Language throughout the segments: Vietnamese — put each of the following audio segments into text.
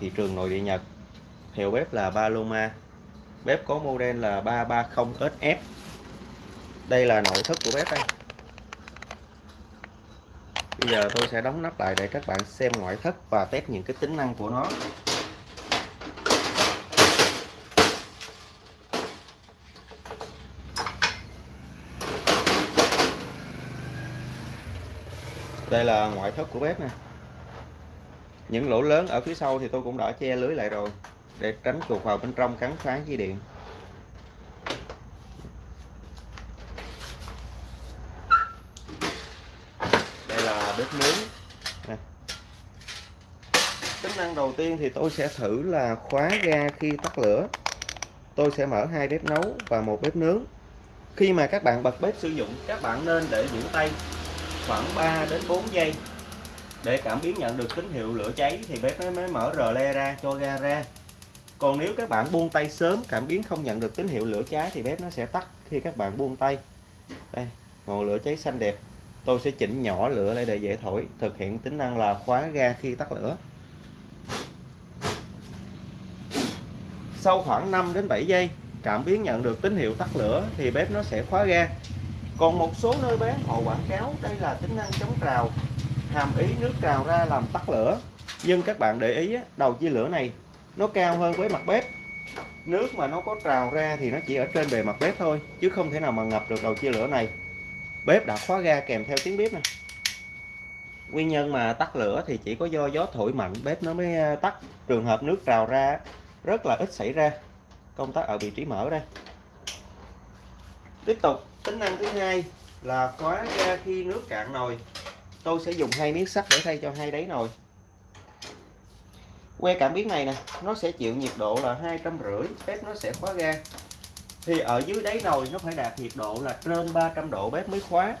thị trường nội địa Nhật hiệu bếp là Paloma. Bếp có model là 330SF đây là nội thất của bếp đây. Bây giờ tôi sẽ đóng nắp lại để các bạn xem ngoại thất và test những cái tính năng của nó. Đây là ngoại thất của bếp nè những lỗ lớn ở phía sau thì tôi cũng đã che lưới lại rồi để tránh chuột vào bên trong cắn phá dây điện. Đây là bếp nướng. Nè. tính năng đầu tiên thì tôi sẽ thử là khóa ga khi tắt lửa. Tôi sẽ mở hai bếp nấu và một bếp nướng. Khi mà các bạn bật bếp sử dụng các bạn nên để giữ tay khoảng 3 đến 4 giây để cảm biến nhận được tín hiệu lửa cháy thì bếp nó mới mở rờ le ra, cho ga ra. Còn nếu các bạn buông tay sớm, cảm biến không nhận được tín hiệu lửa cháy thì bếp nó sẽ tắt khi các bạn buông tay. Đây, ngọn lửa cháy xanh đẹp. Tôi sẽ chỉnh nhỏ lửa lại để dễ thổi, thực hiện tính năng là khóa ga khi tắt lửa. Sau khoảng 5 đến 7 giây, cảm biến nhận được tín hiệu tắt lửa thì bếp nó sẽ khóa ga. Còn một số nơi bán họ quảng cáo đây là tính năng chống trào hàm ý nước trào ra làm tắt lửa. Nhưng các bạn để ý đầu chia lửa này, nó cao hơn với mặt bếp. Nước mà nó có trào ra thì nó chỉ ở trên bề mặt bếp thôi, chứ không thể nào mà ngập được đầu chia lửa này. Bếp đã khóa ga kèm theo tiếng bếp này nguyên nhân mà tắt lửa thì chỉ có do gió thổi mạnh, bếp nó mới à, tắt. Trường hợp nước trào ra rất là ít xảy ra. Công tắc ở vị trí mở đây. Tiếp tục, tính năng thứ hai là khóa ga khi nước cạn nồi tôi sẽ dùng hai miếng sắt để thay cho hai đáy nồi. Que cảm biến này nè, nó sẽ chịu nhiệt độ là hai trăm rưỡi, bếp nó sẽ khóa ga. Thì ở dưới đáy nồi nó phải đạt nhiệt độ là trên 300 độ bếp mới khóa.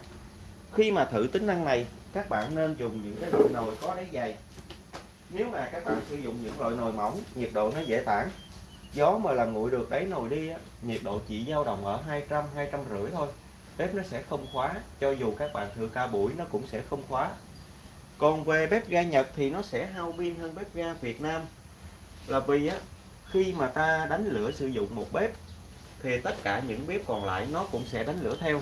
Khi mà thử tính năng này, các bạn nên dùng những cái loại nồi có đáy dày. Nếu mà các bạn sử dụng những loại nồi mỏng, nhiệt độ nó dễ tản. Gió mà làm nguội được đáy nồi đi nhiệt độ chỉ dao động ở 200 200 rưỡi thôi bếp nó sẽ không khóa, cho dù các bạn thử ca buổi nó cũng sẽ không khóa. Còn về bếp ga Nhật thì nó sẽ hao pin hơn bếp ga Việt Nam. Là vì á, khi mà ta đánh lửa sử dụng một bếp, thì tất cả những bếp còn lại nó cũng sẽ đánh lửa theo.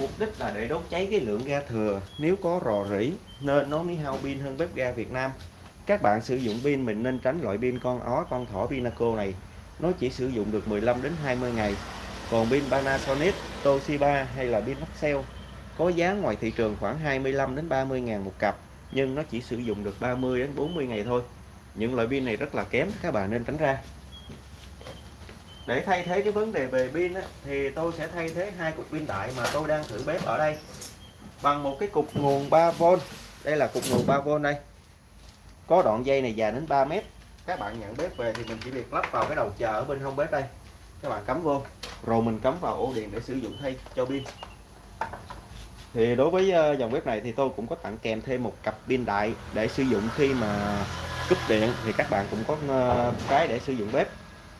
Mục đích là để đốt cháy cái lượng ga thừa. Nếu có rò rỉ, nên nó mới hao pin hơn bếp ga Việt Nam. Các bạn sử dụng pin mình nên tránh loại pin con ó, con thỏ Pinaco này. Nó chỉ sử dụng được 15 đến 20 ngày còn pin Panasonic Toshiba hay là pin Maxell có giá ngoài thị trường khoảng 25 đến 30 ngàn một cặp nhưng nó chỉ sử dụng được 30 đến 40 ngày thôi. Những loại pin này rất là kém các bạn nên tránh ra. Để thay thế cái vấn đề về pin á, thì tôi sẽ thay thế hai cục pin đại mà tôi đang thử bếp ở đây. Bằng một cái cục nguồn 3V đây là cục nguồn 3V đây. Có đoạn dây này dài đến 3 mét. Các bạn nhận bếp về thì mình chỉ việc lắp vào cái đầu chờ ở bên hông bếp đây các bạn cắm vô. Rồi mình cắm vào ổ điện để sử dụng thay cho pin. Thì đối với ờ, dòng bếp này thì tôi cũng có tặng kèm thêm một cặp pin đại để sử dụng khi mà cúp điện. Thì các bạn cũng có ờ, cái để sử dụng bếp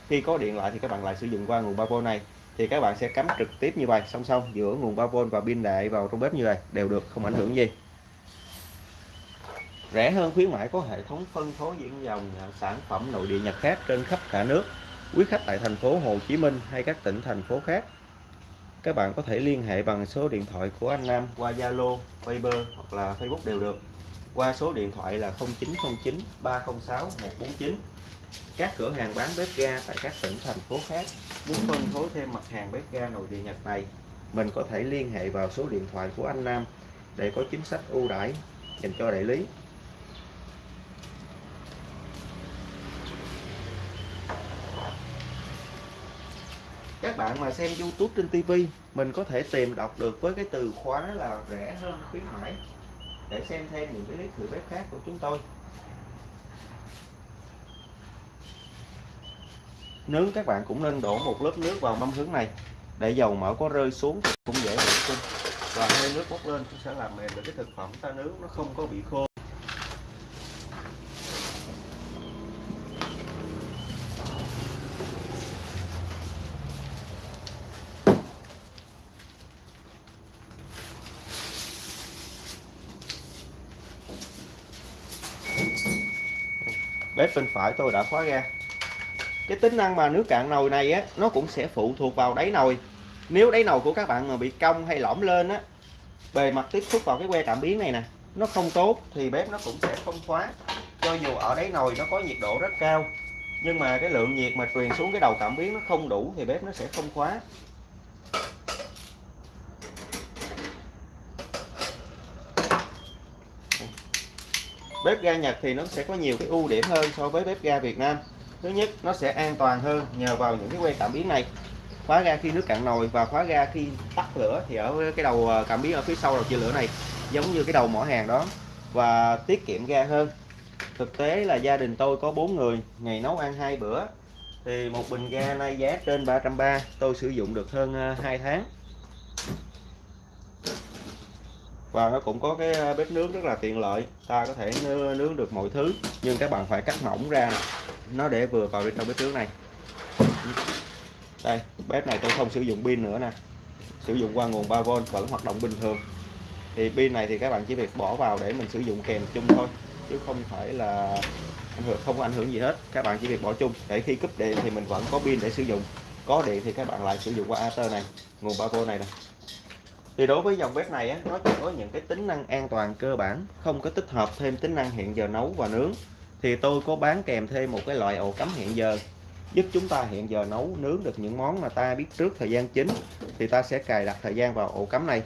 khi có điện lại thì các bạn lại sử dụng qua nguồn 3V này. Thì các bạn sẽ cắm trực tiếp như vậy, song song giữa nguồn 3V và pin đại vào trong bếp như này đều được, không ảnh hưởng gì. Rẻ hơn khuyến mãi có hệ thống phân phối diễn dòng ờ, sản phẩm nội địa Nhật khác trên khắp cả nước quý khách tại thành phố Hồ Chí Minh hay các tỉnh thành phố khác. Các bạn có thể liên hệ bằng số điện thoại của anh Nam qua Zalo, Viber hoặc là Facebook đều được. Qua số điện thoại là 0909 306 149 các cửa hàng bán bếp ga tại các tỉnh thành phố khác muốn phân phối thêm mặt hàng bếp ga nội địa Nhật này mình có thể liên hệ vào số điện thoại của anh Nam để có chính sách ưu đãi dành cho đại lý. Bạn mà xem YouTube trên TV mình có thể tìm đọc được với cái từ khóa là rẻ hơn khuyến mãi. Để xem thêm những cái clip thử bếp khác của chúng tôi. Nướng các bạn cũng nên đổ một lớp nước vào mâm hướng này, để dầu mỡ có rơi xuống thì cũng dễ vệ sinh. Và hơi nước bốc lên cũng sẽ làm mềm được cái thực phẩm ta nướng, nó không có bị khô. Bếp bên phải tôi đã khóa ga cái tính năng mà nước cạn nồi này á, nó cũng sẽ phụ thuộc vào đáy nồi. Nếu đáy nồi của các bạn mà bị cong hay lõm lên á, bề mặt tiếp xúc vào cái que cảm biến này nè, nó không tốt thì bếp nó cũng sẽ không khóa. Cho dù ở đáy nồi nó có nhiệt độ rất cao, nhưng mà cái lượng nhiệt mà truyền xuống cái đầu cảm biến nó không đủ thì bếp nó sẽ không khóa. Bếp ga Nhật thì nó sẽ có nhiều cái ưu điểm hơn so với bếp ga Việt Nam. Thứ nhất, nó sẽ an toàn hơn nhờ vào những cái que cảm biến này. Khóa ga khi nước cạn nồi và khóa ga khi tắt lửa thì ở cái đầu ờ, cảm biến ở phía sau đầu chia lửa này, giống như cái đầu mỏ hàng đó, và tiết kiệm ga hơn. Thực tế là gia đình tôi có bốn người, ngày nấu ăn hai bữa, thì một bình ga nay giá trên 330 tôi sử dụng được hơn ờ, 2 tháng. Và nó cũng có cái à, bếp nướng rất là tiện lợi, ta có thể nướng được mọi thứ, nhưng các bạn phải cắt mỏng ra nó để vừa vào bên trong bếp nướng này. Đây, bếp này tôi không sử dụng pin nữa nè. Sử dụng qua nguồn 3V vẫn hoạt động bình thường. Thì pin này thì các bạn chỉ việc bỏ vào để mình sử dụng kèm chung thôi, chứ không phải là ảnh hưởng, không có ảnh hưởng gì hết. Các bạn chỉ việc bỏ chung. Để khi cúp điện thì mình vẫn có pin để sử dụng. Có điện thì các bạn lại sử dụng qua AT này, nguồn 3V này nè thì đối với dòng bếp này á, nó chỉ có những cái tính năng an toàn cơ bản không có tích hợp thêm tính năng hẹn giờ nấu và nướng. Thì tôi có bán kèm thêm một cái loại ổ cắm hẹn giờ giúp chúng ta hẹn giờ nấu nướng được những món mà ta biết trước thời gian chính. Thì ta sẽ cài đặt thời gian vào ổ cắm này.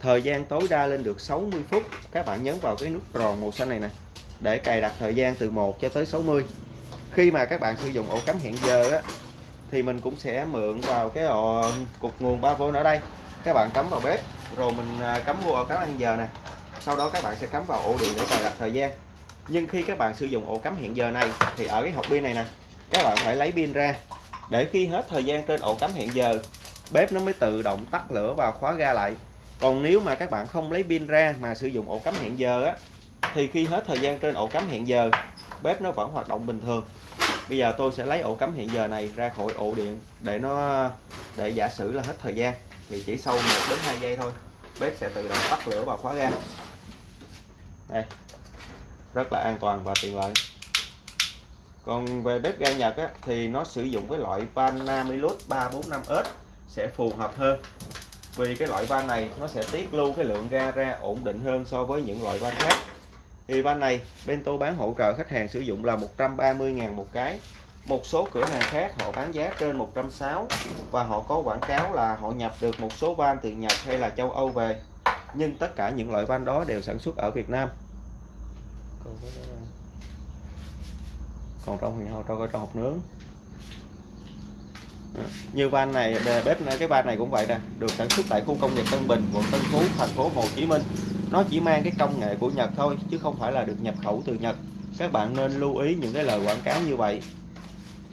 Thời gian tối đa lên được 60 phút. Các bạn nhấn vào cái nút tròn màu xanh này nè để cài đặt thời gian từ 1 cho tới 60 khi mà các bạn sử dụng ổ cắm hẹn giờ á, thì mình cũng sẽ mượn vào cái ờ, ổ cục nguồn 3V ở đây các bạn cắm vào bếp, rồi mình à, cắm vô ổ cắm hẹn giờ nè. Sau đó các bạn sẽ cắm vào ổ điện để cài đặt thời gian. Nhưng khi các bạn sử dụng ổ cắm hẹn giờ này, thì ở cái hộp pin này nè, các bạn phải lấy pin ra. Để khi hết thời gian trên ổ cắm hẹn giờ, bếp nó mới tự động tắt lửa và khóa ga lại. Còn nếu mà các bạn không lấy pin ra mà sử dụng ổ cắm hẹn giờ á, thì khi hết thời gian trên ổ cắm hẹn giờ, bếp nó vẫn hoạt động bình thường. Bây giờ tôi sẽ lấy ổ cắm hẹn giờ này ra khỏi ổ điện để nó, để giả sử là hết thời gian thì chỉ sau 1 đến 2 giây thôi bếp sẽ tự động tắt lửa và khóa ga. Đây rất là an toàn và tiện lợi. Còn về bếp ga Nhật á, thì nó sử dụng cái loại van Namilus 345S sẽ phù hợp hơn. Vì cái loại van này nó sẽ tiết lưu cái lượng ga ra ổn định hơn so với những loại van khác. Thì van này bên tôi bán hỗ trợ khách hàng sử dụng là 130.000 một cái một số cửa hàng khác họ bán giá trên 160 và họ có quảng cáo là họ nhập được một số van từ Nhật hay là châu Âu về. Nhưng tất cả những loại van đó đều sản xuất ở Việt Nam. Còn trong thì trong trong hộp nướng. Như van này bếp này, cái van này cũng vậy nè, được sản xuất tại khu công nghiệp Tân Bình, quận Tân Phú, thành phố Hồ Chí Minh. Nó chỉ mang cái công nghệ của Nhật thôi, chứ không phải là được nhập khẩu từ Nhật. Các bạn nên lưu ý những cái lời quảng cáo như vậy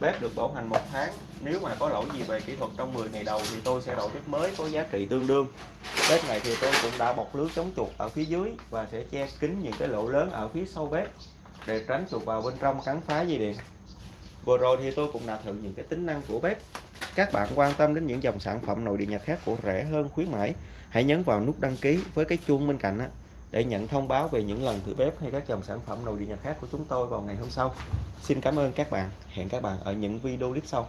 bếp được bảo hành một tháng. Nếu mà có lỗi gì về kỹ thuật trong 10 ngày đầu thì tôi sẽ đổi bếp mới có giá trị tương đương. Bếp này thì tôi cũng đã bọc lưới chống chuột ở phía dưới và sẽ che kín những cái lỗ lớn ở phía sau bếp để tránh chuột vào bên trong cắn phá dây điện. Vừa rồi thì tôi cũng đã thử những cái tính năng của bếp. Các bạn quan tâm đến những dòng sản phẩm nội địa nhật khác của rẻ hơn khuyến mãi hãy nhấn vào nút đăng ký với cái chuông bên cạnh á, để nhận thông báo về những lần thử bếp hay các dòng sản phẩm nồi điện nhà khác của chúng tôi vào ngày hôm sau. Xin cảm ơn các bạn. Hẹn các bạn ở những video clip sau.